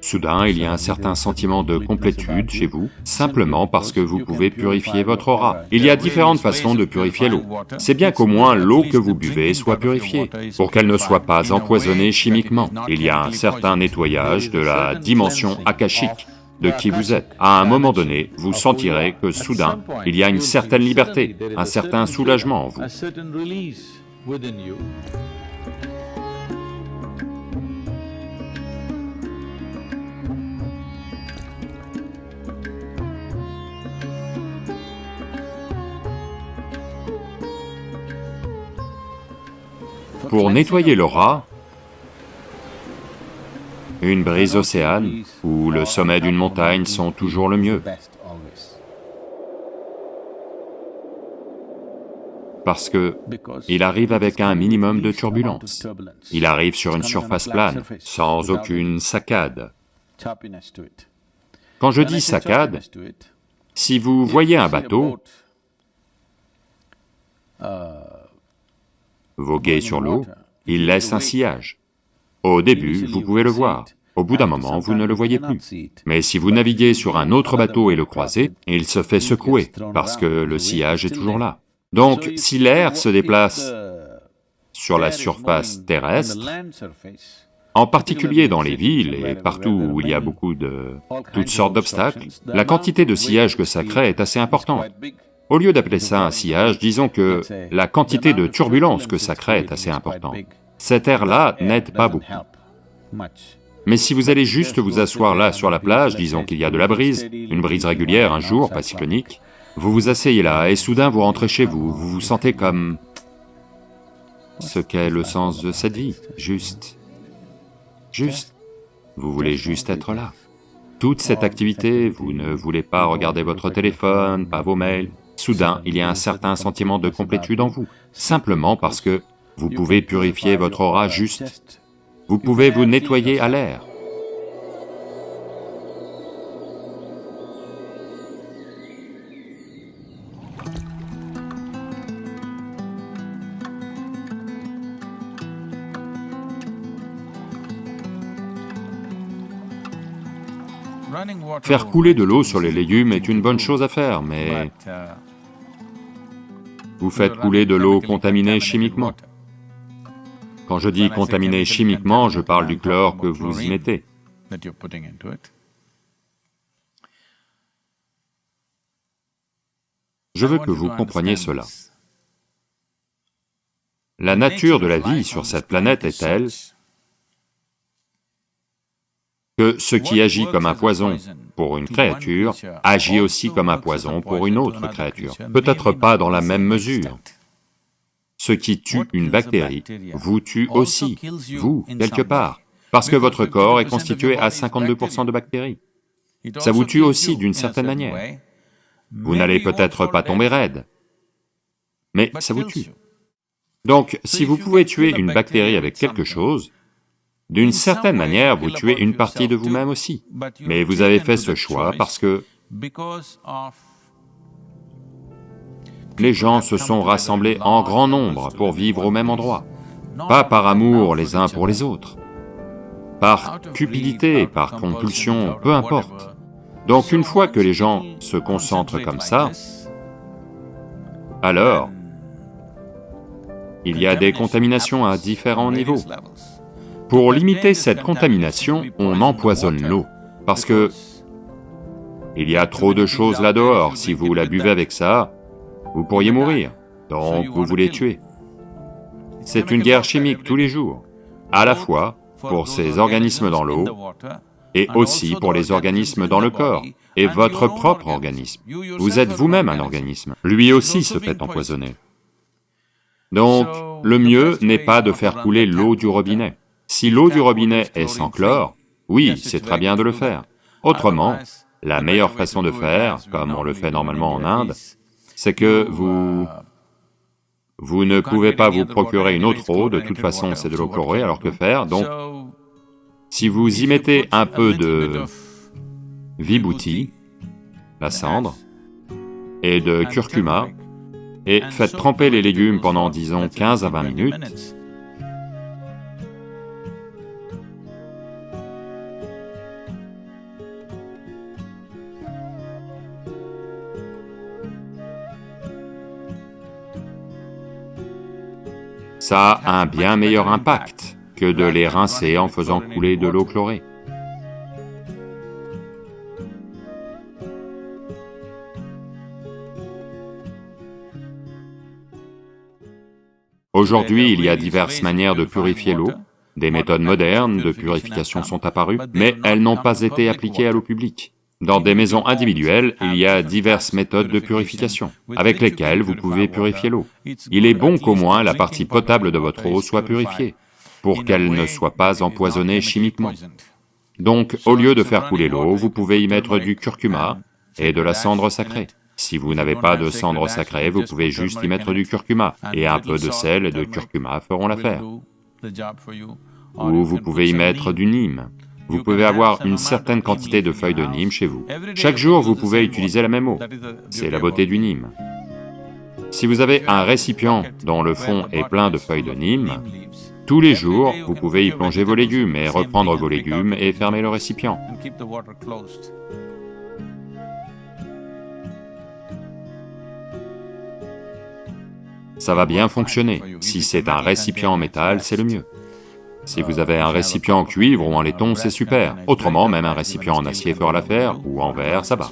Soudain, il y a un certain sentiment de complétude chez vous, simplement parce que vous pouvez purifier votre aura. Il y a différentes façons de purifier l'eau. C'est bien qu'au moins l'eau que vous buvez soit purifiée, pour qu'elle ne soit pas empoisonnée chimiquement. Il y a un certain nettoyage de la dimension akashique de qui vous êtes. À un moment donné, vous sentirez que soudain, il y a une certaine liberté, un certain soulagement en vous. Pour nettoyer l'aura, une brise océane ou le sommet d'une montagne sont toujours le mieux. Parce que il arrive avec un minimum de turbulence. Il arrive sur une surface plane, sans aucune saccade. Quand je dis saccade, si vous voyez un bateau, voguer sur l'eau, il laisse un sillage. Au début, vous pouvez le voir, au bout d'un moment, vous ne le voyez plus. Mais si vous naviguez sur un autre bateau et le croisez, il se fait secouer, parce que le sillage est toujours là. Donc, si l'air se déplace sur la surface terrestre, en particulier dans les villes et partout où il y a beaucoup de... toutes sortes d'obstacles, la quantité de sillage que ça crée est assez importante. Au lieu d'appeler ça un sillage, disons que la quantité de turbulence que ça crée est assez importante. Cet air-là n'aide pas beaucoup. Mais si vous allez juste vous asseoir là sur la plage, disons qu'il y a de la brise, une brise régulière un jour, pas cyclonique, vous vous asseyez là et soudain vous rentrez chez vous, vous vous sentez comme... Ce qu'est le sens de cette vie, juste... Juste... Vous voulez juste être là. Toute cette activité, vous ne voulez pas regarder votre téléphone, pas vos mails, Soudain, il y a un certain sentiment de complétude en vous, simplement parce que vous pouvez purifier votre aura juste. Vous pouvez vous nettoyer à l'air. Faire couler de l'eau sur les légumes est une bonne chose à faire, mais vous faites couler de l'eau contaminée chimiquement. Quand je dis contaminée chimiquement, je parle du chlore que vous y mettez. Je veux que vous compreniez cela. La nature de la vie sur cette planète est telle que ce qui agit comme un poison pour une créature agit aussi comme un poison pour une autre créature, peut-être pas dans la même mesure. Ce qui tue une bactérie vous tue aussi, vous, quelque part, parce que votre corps est constitué à 52% de bactéries. Ça vous tue aussi d'une certaine manière. Vous n'allez peut-être pas tomber raide, mais ça vous tue. Donc, si vous pouvez tuer une bactérie avec quelque chose, d'une certaine manière, vous tuez une partie de vous-même aussi, mais vous avez fait ce choix parce que les gens se sont rassemblés en grand nombre pour vivre au même endroit, pas par amour les uns pour les autres, par cupidité, par compulsion, peu importe. Donc une fois que les gens se concentrent comme ça, alors il y a des contaminations à différents niveaux. Pour limiter cette contamination, on empoisonne l'eau, parce que il y a trop de choses là-dehors, si vous la buvez avec ça, vous pourriez mourir, donc vous voulez tuer. C'est une guerre chimique tous les jours, à la fois pour ces organismes dans l'eau, et aussi pour les organismes dans le corps, et votre propre organisme. Vous êtes vous-même un organisme, lui aussi se fait empoisonner. Donc, le mieux n'est pas de faire couler l'eau du robinet. Si l'eau du robinet est sans chlore, oui, c'est très bien de le faire. Autrement, la meilleure façon de faire, comme on le fait normalement en Inde, c'est que vous... Vous ne pouvez pas vous procurer une autre eau, de toute façon c'est de l'eau chlorée, alors que faire Donc, si vous y mettez un peu de vibhuti, la cendre, et de curcuma, et faites tremper les légumes pendant, disons, 15 à 20 minutes, ça a un bien meilleur impact que de les rincer en faisant couler de l'eau chlorée. Aujourd'hui, il y a diverses manières de purifier l'eau, des méthodes modernes de purification sont apparues, mais elles n'ont pas été appliquées à l'eau publique. Dans des maisons individuelles, il y a diverses méthodes de purification, avec lesquelles vous pouvez purifier l'eau. Il est bon qu'au moins la partie potable de votre eau soit purifiée, pour qu'elle ne soit pas empoisonnée chimiquement. Donc, au lieu de faire couler l'eau, vous pouvez y mettre du curcuma et de la cendre sacrée. Si vous n'avez pas de cendre sacrée, vous pouvez juste y mettre du curcuma, et un peu de sel et de curcuma feront l'affaire. Ou vous pouvez y mettre du nîmes. Vous pouvez avoir une certaine quantité de feuilles de nîmes chez vous. Chaque jour, vous pouvez utiliser la même eau. C'est la beauté du nîmes. Si vous avez un récipient dont le fond est plein de feuilles de nîmes, tous les jours, vous pouvez y plonger vos légumes et reprendre vos légumes et fermer le récipient. ça va bien fonctionner. Si c'est un récipient en métal, c'est le mieux. Si vous avez un récipient en cuivre ou en laiton, c'est super. Autrement, même un récipient en acier fera l'affaire, ou en verre, ça va.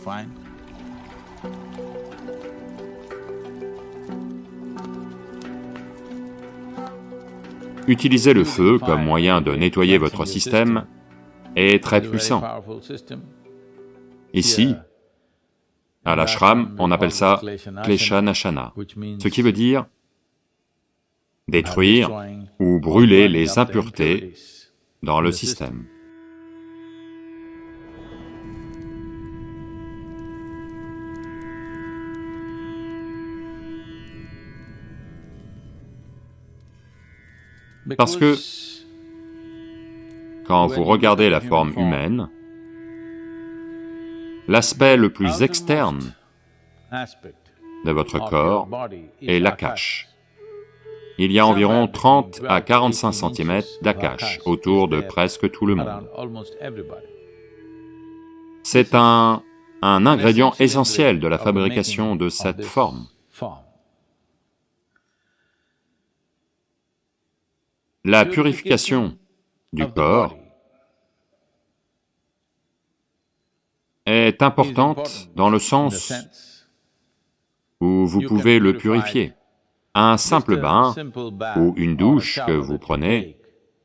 Utiliser le feu comme moyen de nettoyer votre système est très puissant. Ici, à l'ashram, on appelle ça Klesha Nashana, ce qui veut dire détruire ou brûler les impuretés dans le système. Parce que quand vous regardez la forme humaine, l'aspect le plus externe de votre corps est l'akash. Il y a environ 30 à 45 cm d'Akash autour de presque tout le monde. C'est un, un ingrédient essentiel de la fabrication de cette forme. La purification du corps est importante dans le sens où vous pouvez le purifier. Un simple bain ou une douche que vous prenez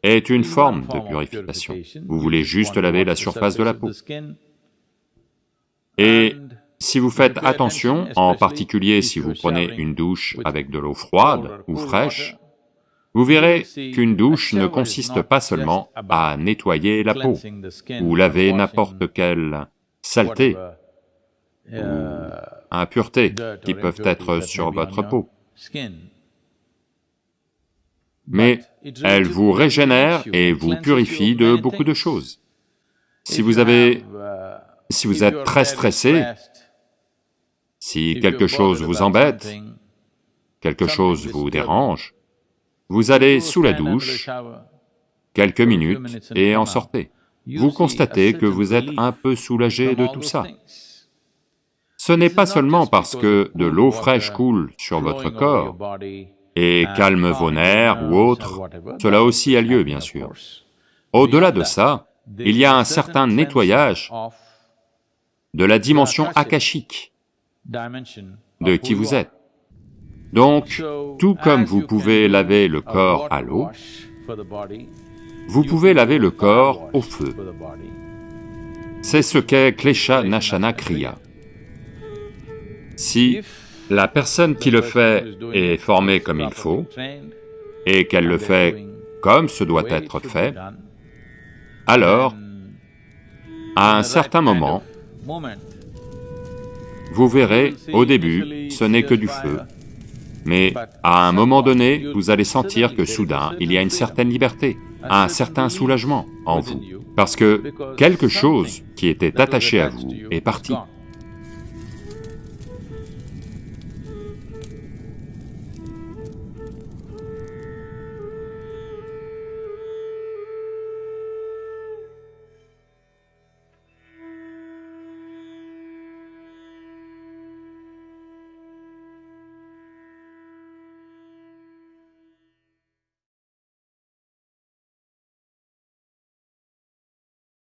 est une forme de purification. Vous voulez juste laver la surface de la peau. Et si vous faites attention, en particulier si vous prenez une douche avec de l'eau froide ou fraîche, vous verrez qu'une douche ne consiste pas seulement à nettoyer la peau ou laver n'importe quelle saleté ou impureté qui peuvent être sur votre peau mais elle vous régénère et vous purifie de beaucoup de choses. Si vous avez... si vous êtes très stressé, si quelque chose vous embête, quelque chose vous dérange, vous allez sous la douche, quelques minutes, et en sortez. Vous constatez que vous êtes un peu soulagé de tout ça. Ce n'est pas seulement parce que de l'eau fraîche coule sur votre corps et calme vos nerfs ou autre, cela aussi a lieu bien sûr. Au-delà de ça, il y a un certain nettoyage de la dimension akashique de qui vous êtes. Donc, tout comme vous pouvez laver le corps à l'eau, vous pouvez laver le corps au feu. C'est ce qu'est Klesha Nashana Kriya. Si la personne qui le fait est formée comme il faut, et qu'elle le fait comme ce doit être fait, alors, à un certain moment, vous verrez, au début, ce n'est que du feu, mais à un moment donné, vous allez sentir que soudain, il y a une certaine liberté, un certain soulagement en vous, parce que quelque chose qui était attaché à vous est parti.